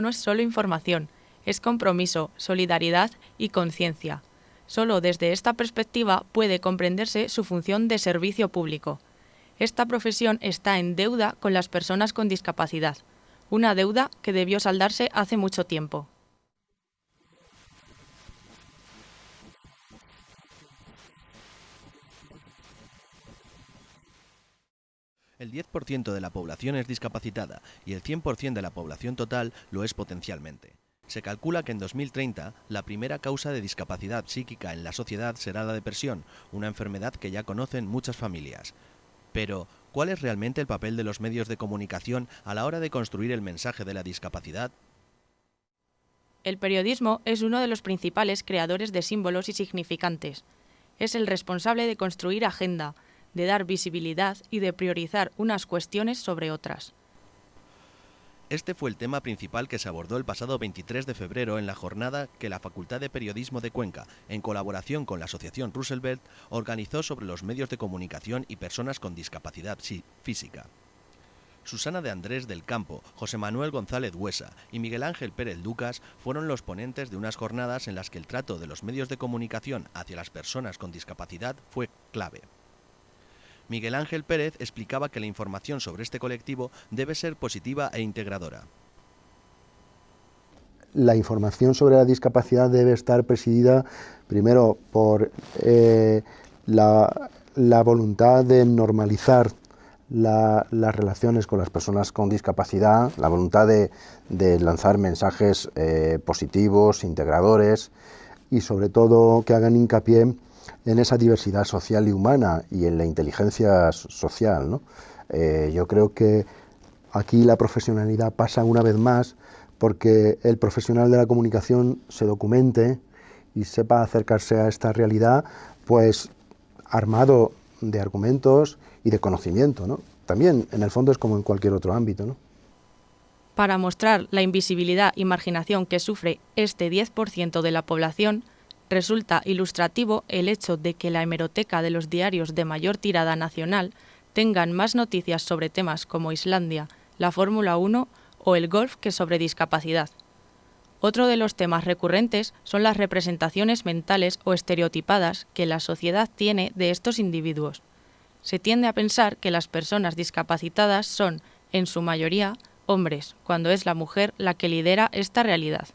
no es solo información, es compromiso, solidaridad y conciencia. Solo desde esta perspectiva puede comprenderse su función de servicio público. Esta profesión está en deuda con las personas con discapacidad, una deuda que debió saldarse hace mucho tiempo. El 10% de la población es discapacitada y el 100% de la población total lo es potencialmente. Se calcula que en 2030 la primera causa de discapacidad psíquica en la sociedad será la depresión, una enfermedad que ya conocen muchas familias. Pero, ¿cuál es realmente el papel de los medios de comunicación a la hora de construir el mensaje de la discapacidad? El periodismo es uno de los principales creadores de símbolos y significantes. Es el responsable de construir agenda, de dar visibilidad y de priorizar unas cuestiones sobre otras. Este fue el tema principal que se abordó el pasado 23 de febrero en la jornada que la Facultad de Periodismo de Cuenca, en colaboración con la Asociación Roosevelt, organizó sobre los medios de comunicación y personas con discapacidad física. Susana de Andrés del Campo, José Manuel González Huesa y Miguel Ángel Pérez Lucas fueron los ponentes de unas jornadas en las que el trato de los medios de comunicación hacia las personas con discapacidad fue clave. Miguel Ángel Pérez explicaba que la información sobre este colectivo debe ser positiva e integradora. La información sobre la discapacidad debe estar presidida primero por eh, la, voluntad de normalizar las relaciones con las personas con discapacidad, la voluntad de, lanzar mensajes eh, positivos, integradores y sobre todo que hagan hincapié en esa diversidad social y humana y en la inteligencia social. Eh, yo creo que aquí la profesionalidad pasa una vez más porque el profesional de la comunicación se documente y sepa acercarse a esta realidad, pues armado de argumentos y de conocimiento. También, en el fondo, es como en cualquier otro ámbito. Para mostrar la invisibilidad y marginación que sufre este 10% de la población, Resulta ilustrativo el hecho de que la hemeroteca de los diarios de mayor tirada nacional tengan más noticias sobre temas como Islandia, la Fórmula 1 o el golf que sobre discapacidad. Otro de los temas recurrentes son las representaciones mentales o estereotipadas que la sociedad tiene de estos individuos. Se tiende a pensar que las personas discapacitadas son, en su mayoría, hombres, cuando es la mujer la que lidera esta realidad.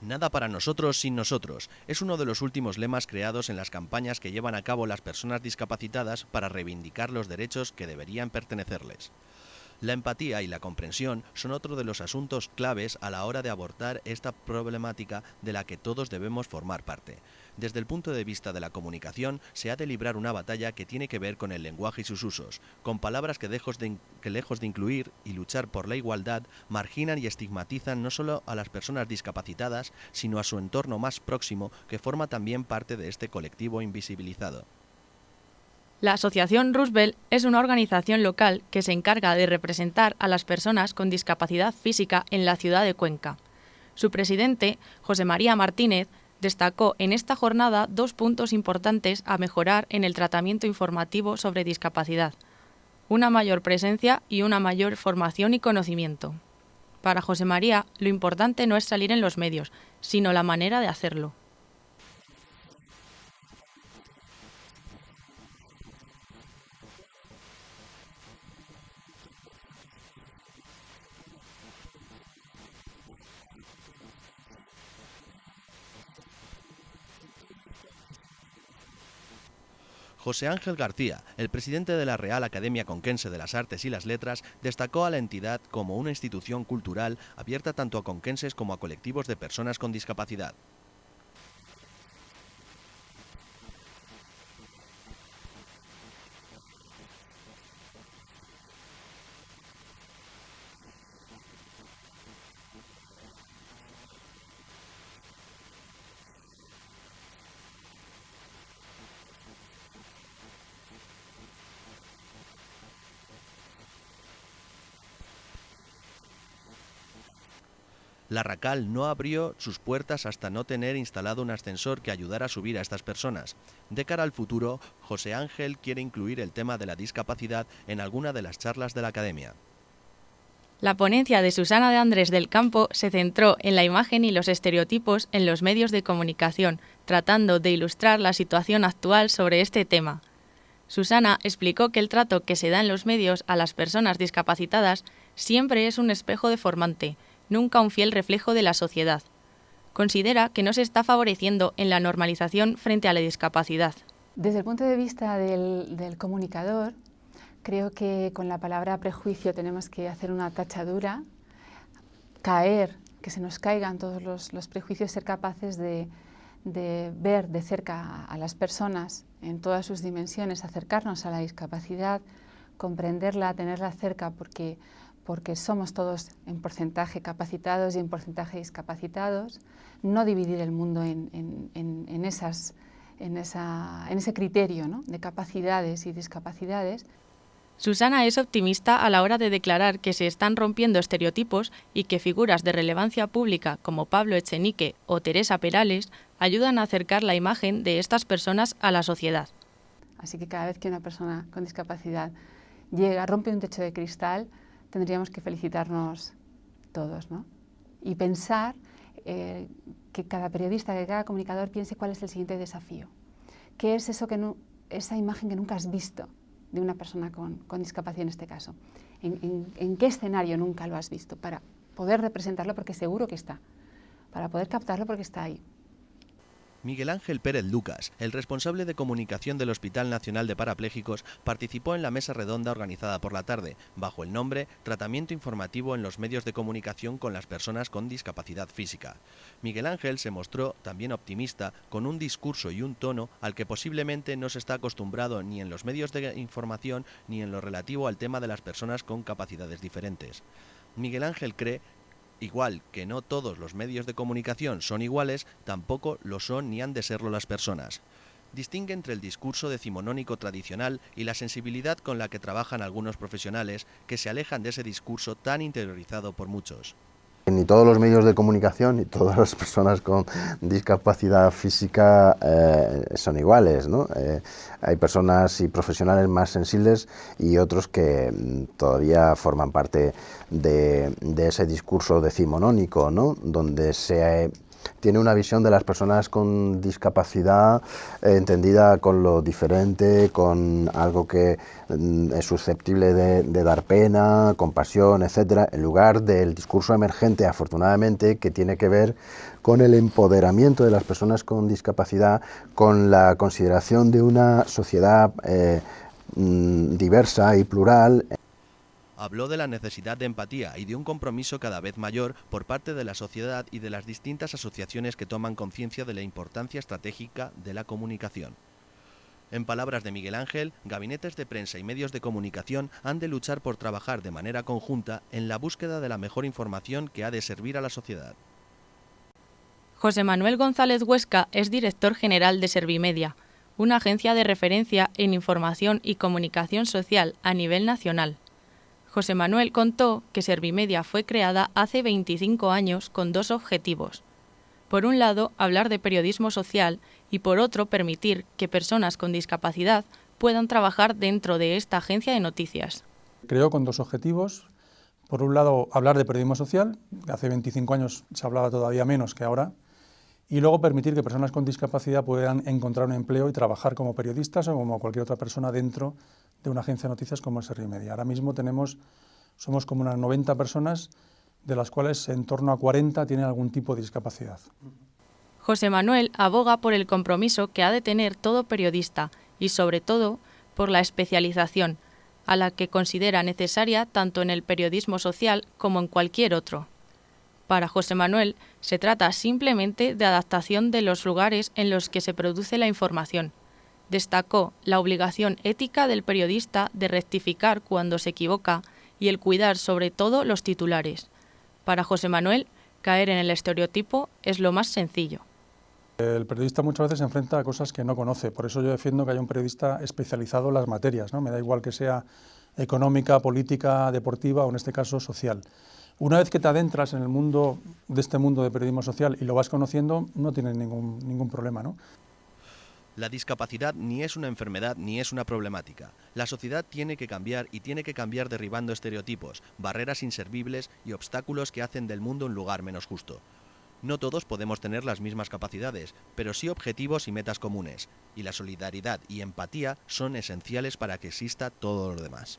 Nada para nosotros sin nosotros es uno de los últimos lemas creados en las campañas que llevan a cabo las personas discapacitadas para reivindicar los derechos que deberían pertenecerles. La empatía y la comprensión son otro de los asuntos claves a la hora de abordar esta problemática de la que todos debemos formar parte. Desde el punto de vista de la comunicación, se ha de librar una batalla que tiene que ver con el lenguaje y sus usos, con palabras que, que lejos de incluir y luchar por la igualdad, marginan y estigmatizan no solo a las personas discapacitadas, sino a su entorno más próximo, que forma también parte de este colectivo invisibilizado. La Asociación Roosevelt es una organización local que se encarga de representar a las personas con discapacidad física en la ciudad de Cuenca. Su presidente, José María Martínez, destacó en esta jornada dos puntos importantes a mejorar en el tratamiento informativo sobre discapacidad, una mayor presencia y una mayor formación y conocimiento. Para José María, lo importante no es salir en los medios, sino la manera de hacerlo. José Ángel García, el presidente de la Real Academia Conquense de las Artes y las Letras, destacó a la entidad como una institución cultural abierta tanto a conquenses como a colectivos de personas con discapacidad. La RACAL no abrió sus puertas hasta no tener instalado un ascensor que ayudara a subir a estas personas. De cara al futuro, José Ángel quiere incluir el tema de la discapacidad en alguna de las charlas de la Academia. La ponencia de Susana de Andrés del Campo se centró en la imagen y los estereotipos en los medios de comunicación, tratando de ilustrar la situación actual sobre este tema. Susana explicó que el trato que se da en los medios a las personas discapacitadas siempre es un espejo deformante, nunca un fiel reflejo de la sociedad. Considera que no se está favoreciendo en la normalización frente a la discapacidad. Desde el punto de vista del, comunicador, Creo que con la palabra prejuicio tenemos que hacer una tachadura, caer, que se nos caigan todos los, prejuicios, ser capaces de, ver de cerca a las personas en todas sus dimensiones, acercarnos a la discapacidad, comprenderla, tenerla cerca, porque, porque somos todos en porcentaje capacitados y en porcentaje discapacitados, no dividir el mundo en, esas, en, ese criterio de capacidades y discapacidades. Susana es optimista a la hora de declarar que se están rompiendo estereotipos y que figuras de relevancia pública como Pablo Echenique o Teresa Perales ayudan a acercar la imagen de estas personas a la sociedad. Así que cada vez que una persona con discapacidad llega, rompe un techo de cristal, tendríamos que felicitarnos todos ¿no? y pensar eh, que cada periodista, que cada comunicador piense cuál es el siguiente desafío. ¿Qué es eso que esa imagen que nunca has visto? de una persona con, discapacidad en este caso. ¿En, qué escenario nunca lo has visto? Para poder representarlo porque seguro que está, para poder captarlo porque está ahí. Miguel Ángel Pérez Lucas, el responsable de comunicación del Hospital Nacional de Parapléjicos, participó en la mesa redonda organizada por la tarde, bajo el nombre Tratamiento informativo en los medios de comunicación con las personas con discapacidad física. Miguel Ángel se mostró también optimista, con un discurso y un tono al que posiblemente no se está acostumbrado ni en los medios de información ni en lo relativo al tema de las personas con capacidades diferentes. Miguel Ángel cree Igual que no todos los medios de comunicación son iguales, tampoco lo son ni han de serlo las personas. Distingue entre el discurso decimonónico tradicional y la sensibilidad con la que trabajan algunos profesionales que se alejan de ese discurso tan interiorizado por muchos. Ni todos los medios de comunicación ni todas las personas con discapacidad física eh, son iguales. ¿no? Eh, hay personas y profesionales más sensibles y otros que mm, todavía forman parte de, de ese discurso decimonónico, ¿no? donde se tiene una visión de las personas con discapacidad eh, entendida con lo diferente, con algo que mm, es susceptible de, dar pena, compasión, etcétera, en lugar del discurso emergente, afortunadamente, que tiene que ver con el empoderamiento de las personas con discapacidad, con la consideración de una sociedad eh, mm, diversa y plural habló de la necesidad de empatía y de un compromiso cada vez mayor por parte de la sociedad y de las distintas asociaciones que toman conciencia de la importancia estratégica de la comunicación. En palabras de Miguel Ángel, gabinetes de prensa y medios de comunicación han de luchar por trabajar de manera conjunta en la búsqueda de la mejor información que ha de servir a la sociedad. José Manuel González Huesca es director general de Servimedia, una agencia de referencia en información y comunicación social a nivel nacional. José Manuel contó que Servimedia fue creada hace 25 años con dos objetivos. Por un lado, hablar de periodismo social y por otro, permitir que personas con discapacidad puedan trabajar dentro de esta agencia de noticias. Creó con dos objetivos. Por un lado, hablar de periodismo social. Hace 25 años se hablaba todavía menos que ahora. Y luego permitir que personas con discapacidad puedan encontrar un empleo y trabajar como periodistas o como cualquier otra persona dentro de una agencia de noticias como es Media. Ahora mismo tenemos, somos como unas 90 personas, de las cuales en torno a 40 tienen algún tipo de discapacidad. José Manuel aboga por el compromiso que ha de tener todo periodista y, sobre todo, por la especialización, a la que considera necesaria tanto en el periodismo social como en cualquier otro. Para José Manuel, se trata simplemente de adaptación de los lugares en los que se produce la información, destacó la obligación ética del periodista de rectificar cuando se equivoca y el cuidar sobre todo los titulares. Para José Manuel, caer en el estereotipo es lo más sencillo. El periodista muchas veces se enfrenta a cosas que no conoce, por eso yo defiendo que haya un periodista especializado en las materias, ¿no? me da igual que sea económica, política, deportiva o en este caso social. Una vez que te adentras en el mundo de este mundo de periodismo social y lo vas conociendo, no tienes ningún, ningún problema. ¿no? La discapacidad ni es una enfermedad ni es una problemática. La sociedad tiene que cambiar y tiene que cambiar derribando estereotipos, barreras inservibles y obstáculos que hacen del mundo un lugar menos justo. No todos podemos tener las mismas capacidades, pero sí objetivos y metas comunes, y la solidaridad y empatía son esenciales para que exista todo lo demás.